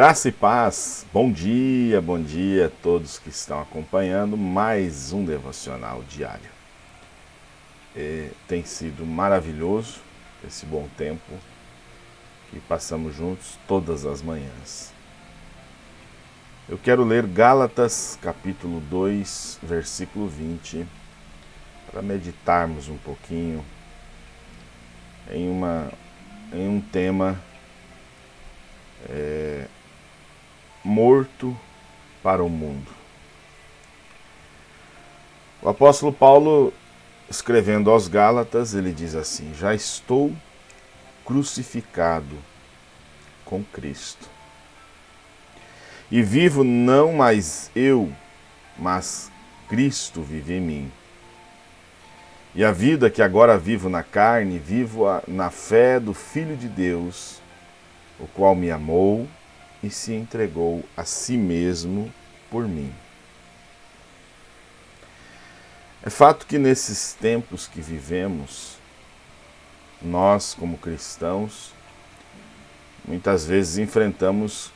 Graça e paz, bom dia, bom dia a todos que estão acompanhando mais um devocional diário. É, tem sido maravilhoso esse bom tempo que passamos juntos todas as manhãs. Eu quero ler Gálatas capítulo 2, versículo 20, para meditarmos um pouquinho em, uma, em um tema é, morto para o mundo. O apóstolo Paulo, escrevendo aos Gálatas, ele diz assim: Já estou crucificado com Cristo. E vivo não mais eu, mas Cristo vive em mim. E a vida que agora vivo na carne, vivo na fé do Filho de Deus, o qual me amou e se entregou a si mesmo por mim. É fato que nesses tempos que vivemos, nós, como cristãos, muitas vezes enfrentamos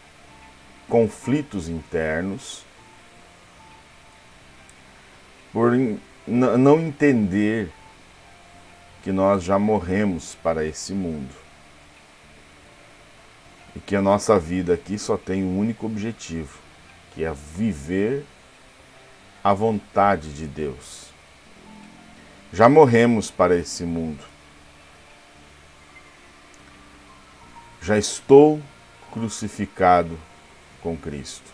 conflitos internos por não entender que nós já morremos para esse mundo e que a nossa vida aqui só tem um único objetivo, que é viver a vontade de Deus. Já morremos para esse mundo. Já estou crucificado com Cristo.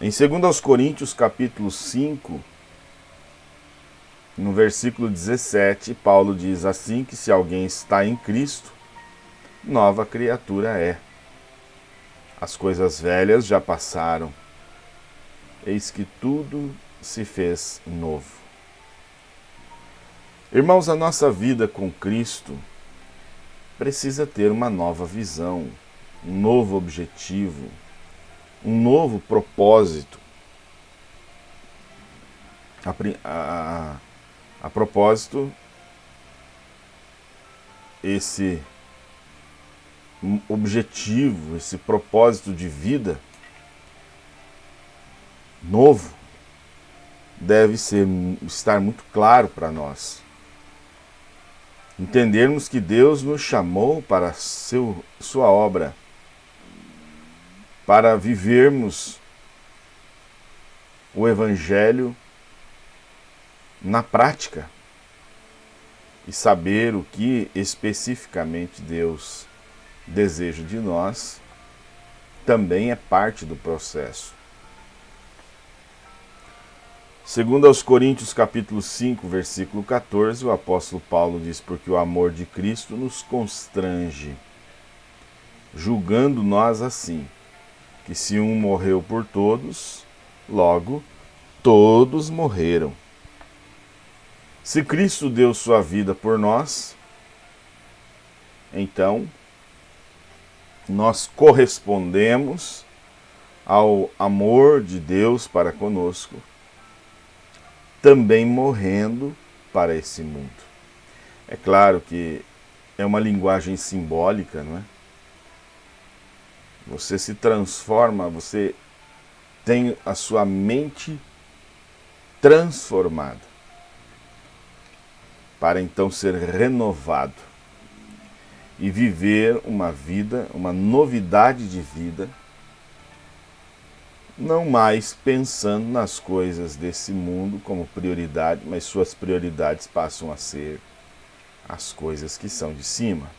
Em 2 Coríntios capítulo 5, no versículo 17, Paulo diz assim que se alguém está em Cristo, nova criatura é. As coisas velhas já passaram, eis que tudo se fez novo. Irmãos, a nossa vida com Cristo precisa ter uma nova visão, um novo objetivo, um novo propósito. A, a, a propósito, esse objetivo, esse propósito de vida novo deve ser, estar muito claro para nós. Entendermos que Deus nos chamou para seu, sua obra, para vivermos o Evangelho na prática e saber o que especificamente Deus desejo de nós também é parte do processo. Segundo aos Coríntios capítulo 5, versículo 14, o apóstolo Paulo diz, porque o amor de Cristo nos constrange, julgando nós assim, que se um morreu por todos, logo todos morreram. Se Cristo deu sua vida por nós, então nós correspondemos ao amor de Deus para conosco, também morrendo para esse mundo. É claro que é uma linguagem simbólica, não é? Você se transforma, você tem a sua mente transformada para então ser renovado e viver uma vida, uma novidade de vida, não mais pensando nas coisas desse mundo como prioridade, mas suas prioridades passam a ser as coisas que são de cima.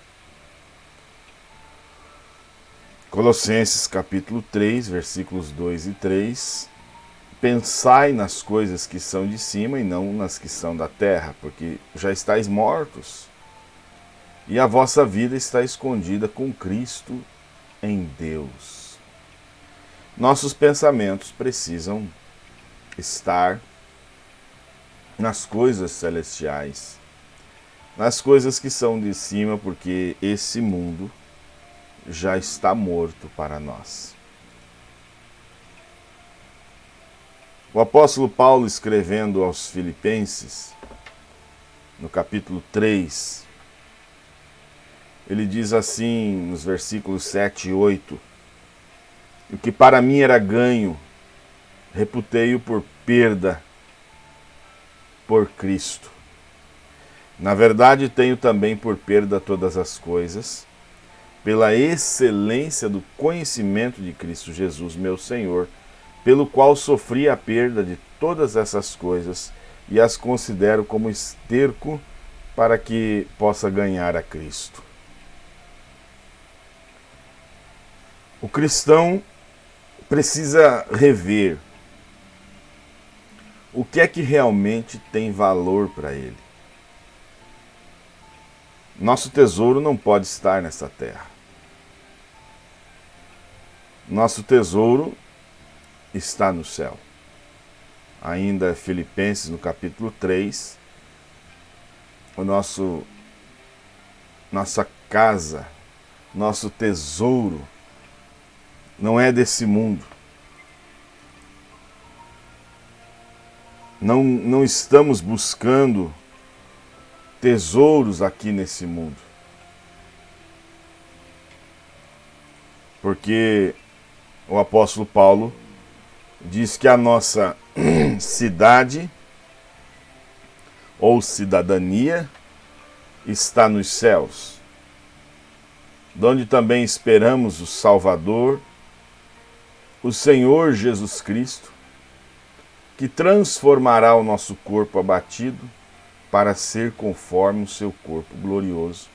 Colossenses capítulo 3, versículos 2 e 3. Pensai nas coisas que são de cima e não nas que são da terra, porque já estáis mortos e a vossa vida está escondida com Cristo em Deus. Nossos pensamentos precisam estar nas coisas celestiais, nas coisas que são de cima, porque esse mundo já está morto para nós. O apóstolo Paulo, escrevendo aos Filipenses, no capítulo 3, ele diz assim nos versículos 7 e 8: O que para mim era ganho, reputei-o por perda por Cristo. Na verdade, tenho também por perda todas as coisas, pela excelência do conhecimento de Cristo Jesus, meu Senhor, pelo qual sofri a perda de todas essas coisas e as considero como esterco para que possa ganhar a Cristo. O cristão precisa rever o que é que realmente tem valor para ele. Nosso tesouro não pode estar nessa terra. Nosso tesouro está no céu. Ainda Filipenses no capítulo 3, o nosso nossa casa, nosso tesouro não é desse mundo. Não, não estamos buscando tesouros aqui nesse mundo. Porque o apóstolo Paulo diz que a nossa cidade ou cidadania está nos céus, onde também esperamos o Salvador, o Senhor Jesus Cristo, que transformará o nosso corpo abatido para ser conforme o seu corpo glorioso,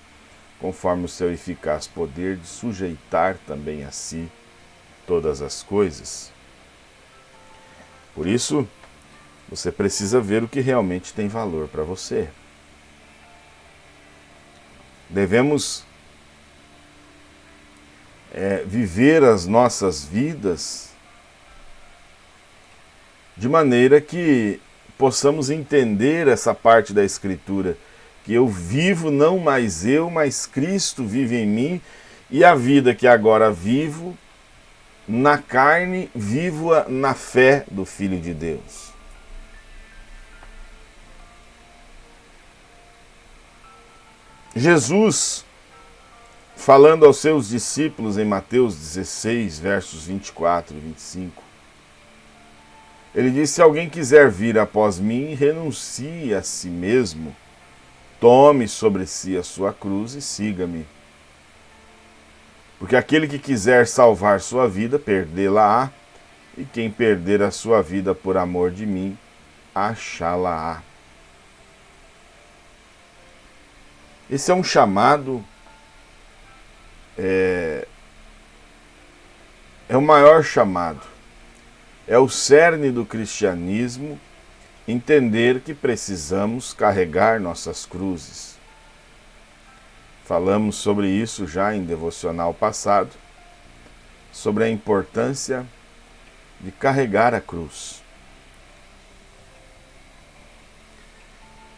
conforme o seu eficaz poder de sujeitar também a si todas as coisas. Por isso, você precisa ver o que realmente tem valor para você. Devemos é, viver as nossas vidas de maneira que possamos entender essa parte da Escritura, que eu vivo não mais eu, mas Cristo vive em mim, e a vida que agora vivo, na carne, vivo-a na fé do Filho de Deus. Jesus, falando aos seus discípulos em Mateus 16, versos 24 e 25, ele disse: Se alguém quiser vir após mim, renuncie a si mesmo, tome sobre si a sua cruz e siga-me. Porque aquele que quiser salvar sua vida, perdê-la-á, e quem perder a sua vida por amor de mim, achá-la-á. Esse é um chamado, é, é o maior chamado é o cerne do cristianismo entender que precisamos carregar nossas cruzes. Falamos sobre isso já em devocional passado, sobre a importância de carregar a cruz.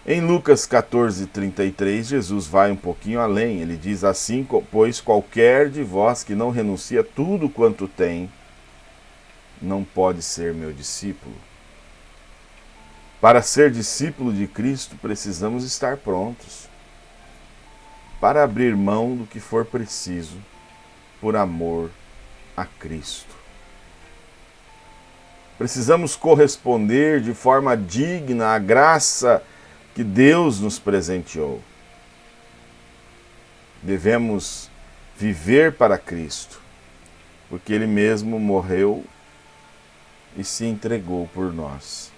Em Lucas 14, 33, Jesus vai um pouquinho além. Ele diz assim, pois qualquer de vós que não renuncia tudo quanto tem, não pode ser meu discípulo. Para ser discípulo de Cristo, precisamos estar prontos para abrir mão do que for preciso por amor a Cristo. Precisamos corresponder de forma digna à graça que Deus nos presenteou. Devemos viver para Cristo, porque Ele mesmo morreu e se entregou por nós.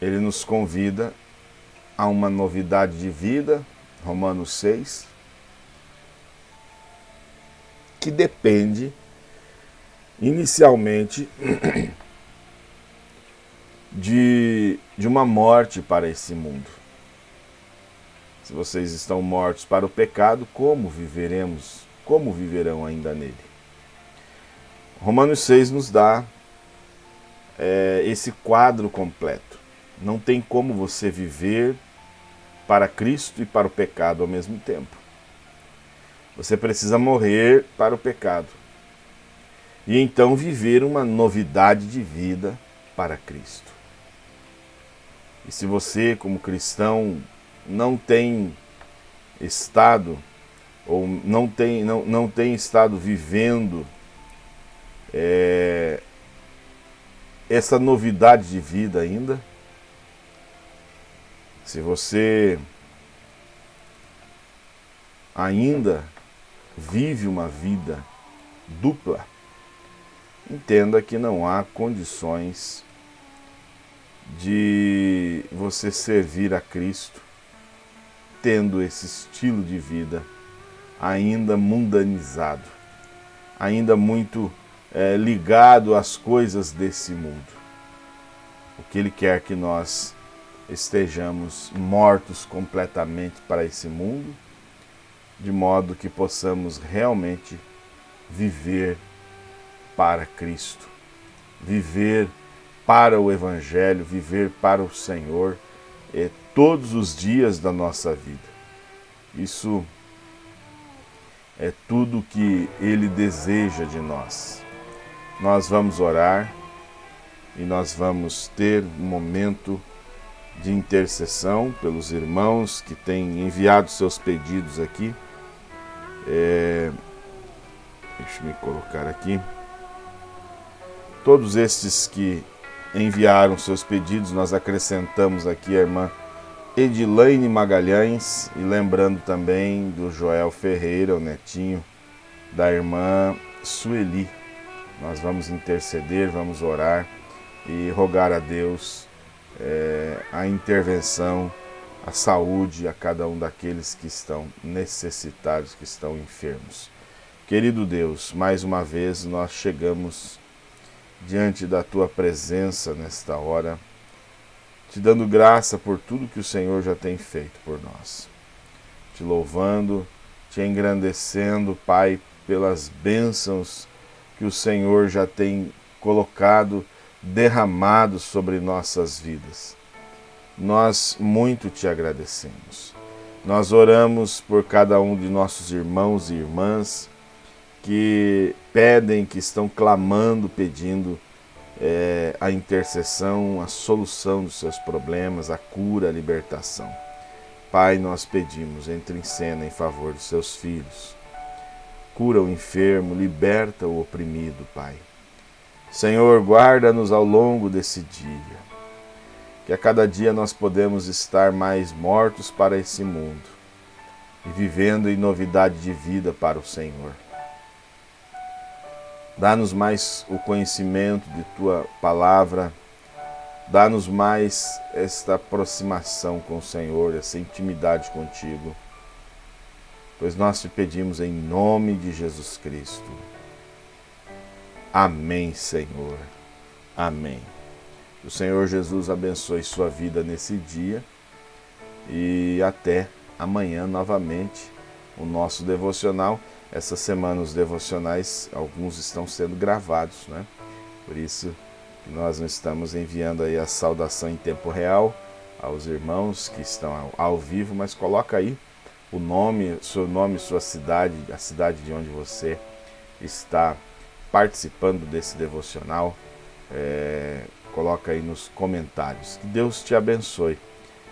Ele nos convida a uma novidade de vida, Romanos 6, que depende inicialmente de, de uma morte para esse mundo. Se vocês estão mortos para o pecado, como viveremos? Como viverão ainda nele? Romanos 6 nos dá é, esse quadro completo. Não tem como você viver para Cristo e para o pecado ao mesmo tempo. Você precisa morrer para o pecado. E então viver uma novidade de vida para Cristo. E se você, como cristão, não tem estado ou não tem, não, não tem estado vivendo é, essa novidade de vida ainda, se você ainda vive uma vida dupla, entenda que não há condições de você servir a Cristo tendo esse estilo de vida ainda mundanizado, ainda muito é, ligado às coisas desse mundo. O que Ele quer que nós estejamos mortos completamente para esse mundo, de modo que possamos realmente viver para Cristo, viver para o Evangelho, viver para o Senhor é, todos os dias da nossa vida. Isso é tudo que Ele deseja de nós. Nós vamos orar e nós vamos ter um momento de intercessão pelos irmãos que têm enviado seus pedidos aqui. É, deixa eu me colocar aqui. Todos estes que enviaram seus pedidos, nós acrescentamos aqui a irmã Edilaine Magalhães e lembrando também do Joel Ferreira, o netinho da irmã Sueli. Nós vamos interceder, vamos orar e rogar a Deus é, a intervenção, a saúde a cada um daqueles que estão necessitados, que estão enfermos. Querido Deus, mais uma vez nós chegamos diante da tua presença nesta hora, te dando graça por tudo que o Senhor já tem feito por nós. Te louvando, te engrandecendo, Pai, pelas bênçãos que o Senhor já tem colocado, derramado sobre nossas vidas. Nós muito te agradecemos. Nós oramos por cada um de nossos irmãos e irmãs que pedem, que estão clamando, pedindo é, a intercessão, a solução dos seus problemas, a cura, a libertação. Pai, nós pedimos, entre em cena em favor dos seus filhos. Cura o enfermo, liberta o oprimido, Pai. Senhor, guarda-nos ao longo desse dia. Que a cada dia nós podemos estar mais mortos para esse mundo e vivendo em novidade de vida para o Senhor. Dá-nos mais o conhecimento de tua palavra. Dá-nos mais esta aproximação com o Senhor, essa intimidade contigo. Pois nós te pedimos em nome de Jesus Cristo. Amém, Senhor. Amém. O Senhor Jesus abençoe sua vida nesse dia e até amanhã novamente o nosso devocional. Essa semana os devocionais, alguns estão sendo gravados, né? Por isso nós não estamos enviando aí a saudação em tempo real aos irmãos que estão ao, ao vivo, mas coloca aí o nome, seu nome, sua cidade, a cidade de onde você está participando desse devocional. É, coloca aí nos comentários. Que Deus te abençoe.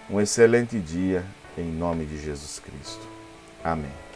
Um excelente dia em nome de Jesus Cristo. Amém.